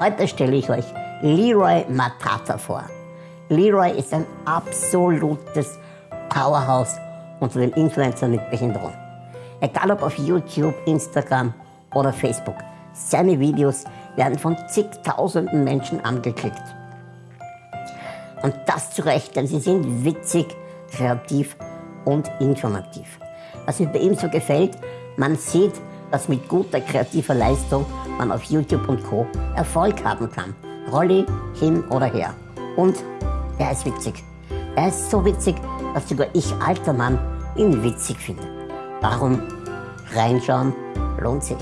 Heute stelle ich euch Leroy Matata vor. Leroy ist ein absolutes Powerhouse unter den Influencern mit Behinderung. Egal ob auf YouTube, Instagram oder Facebook. Seine Videos werden von zigtausenden Menschen angeklickt. Und das zu Recht, denn sie sind witzig, kreativ und informativ. Was mir bei ihm so gefällt, man sieht, dass mit guter kreativer Leistung man auf YouTube und Co. Erfolg haben kann. Rolli hin oder her. Und er ist witzig. Er ist so witzig, dass sogar ich, alter Mann, ihn witzig finde. Warum reinschauen lohnt sich.